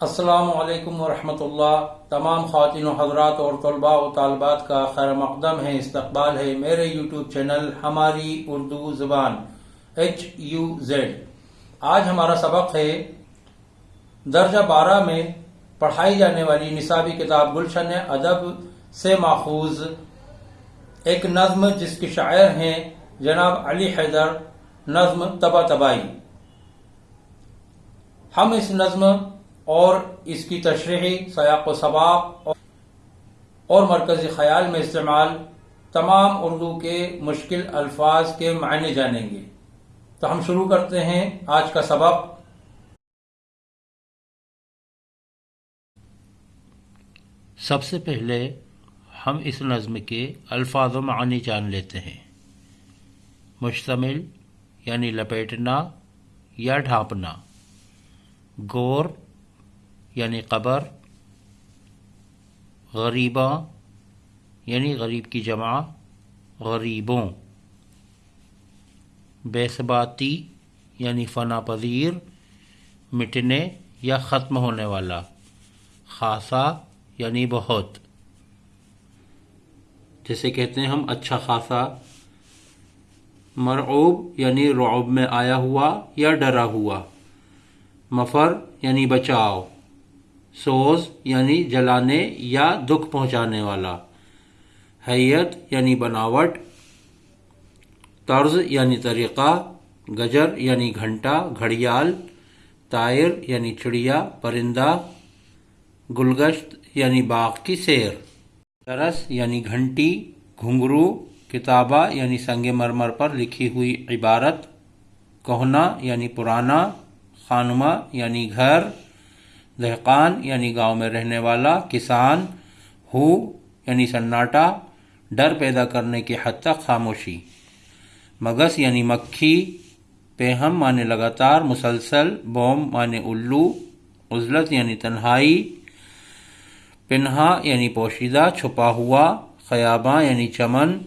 السلام علیکم ورحمۃ اللہ۔ تمام خواتین و حضرات اور طلباء و طالبات کا خیر مقدم ہے، استقبال ہے میرے یوٹیوب چینل ہماری اردو زبان ایچ یو زیڈ آج ہمارا سبق ہے درجہ بارہ میں پڑھائی جانے والی نصابی کتاب گلشن ادب سے ماخوذ۔ ایک نظم جس کے شاعر ہیں جناب علی حیدر، نظم تبا تبائی ہم اس نظم اور اس کی تشریحی، سیاق و سباق اور مرکزی خیال میں استعمال تمام اردو کے مشکل الفاظ کے معنی جانیں گے۔ تو ہم شروع کرتے ہیں آج کا سبق۔ سب سے پہلے ہم اس نظم کے الفاظ و معنی جان لیتے ہیں۔ مشتمل یعنی لپیٹنا یا ڈھانپنا۔ گور یعنی قبر، غریباں یعنی غریب کی جمع، غریبوں۔ بیسباتی یعنی فنا پذیر، مٹنے یا ختم ہونے والا، خاصا یعنی بہت۔ جیسے کہتے ہیں ہم اچھا خاصا، مرعوب یعنی رعب میں آیا ہوا یا ڈرا ہوا۔ مفر یعنی بچاؤ۔ سوز یعنی جلانے یا دکھ پہنچانے والا۔ حیت یعنی بناوٹ۔ طرز یعنی طریقہ۔ گجر یعنی گھنٹا گھڑیال۔ تائر یعنی چڑیا۔ پرندہ۔ گلگشت یعنی باغ کی سیر۔ درس یعنی گھنٹی۔ گھنگرو، کتابہ یعنی سنگ مرمر پر لکھی ہوئی عبارت۔ کوہنا یعنی پرانا۔ خانمہ یعنی گھر۔ دہقان یعنی گاؤں میں رہنے والا کسان، ہو یعنی سناٹا، ڈر پیدا کرنے کی حد تک خاموشی۔ مگس یعنی مکھی، پیہم مانے لگاتار، مسلسل، بوم مانے الو، عزلت یعنی تنہائی، پنہا یعنی پوشیدہ، چھپا ہوا، خیاباں یعنی چمن،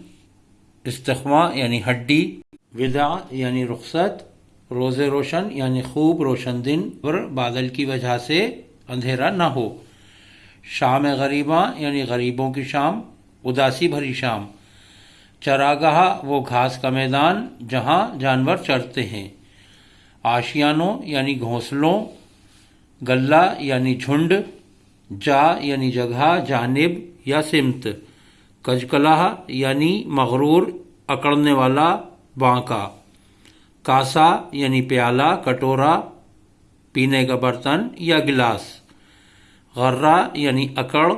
استخواں یعنی ہڈی ودا یعنی رخصت روز روشن یعنی خوب روشن دن پر بادل کی وجہ سے اندھیرا نہ ہو۔ شام غریباں یعنی غریبوں کی شام، اداسی بھری شام۔ چراگاہ، وہ گھاس کا میدان جہاں جانور چرتے ہیں۔ آشیانوں یعنی گھونسلوں، گلہ یعنی جھنڈ، جا یعنی جگہ، جانب یا سمت۔ کجکلاہ یعنی مغرور، اکڑنے والا، بانکا۔ کاسا یعنی پیالہ، کٹورا، پینے کا برتن یا گلاس۔ غرہ یعنی اکڑ،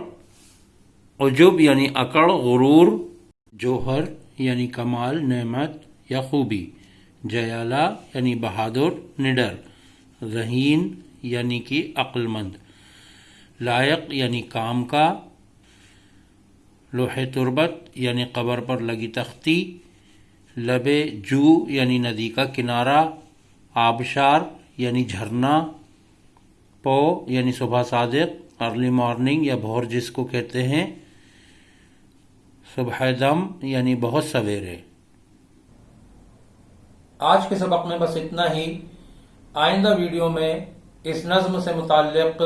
عجب یعنی اکڑ، غرور، جوہر یعنی کمال، نعمت یا خوبی۔ جیالہ یعنی بہادر، نڈر۔ رہین یعنی کہ عقل مند لائق یعنی کام کا۔ لوہے تربت یعنی قبر پر لگی تختی۔ لبے جو یعنی ندی کا کنارہ، آبشار یعنی جھرنا، پو یعنی صبح صادق ارلی مارننگ یا بھور جس کو کہتے ہیں، صبح دم یعنی بہت سویرے۔ آج کے سبق میں بس اتنا ہی۔ آئندہ ویڈیو میں اس نظم سے متعلق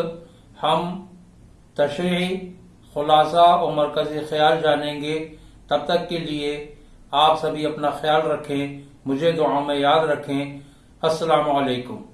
ہم تشریحی خلاصہ اور مرکزی خیال جانیں گے۔ تب تک کے لیے آپ سبھی اپنا خیال رکھیں مجھے دعاؤں میں یاد رکھیں۔ السلام علیکم۔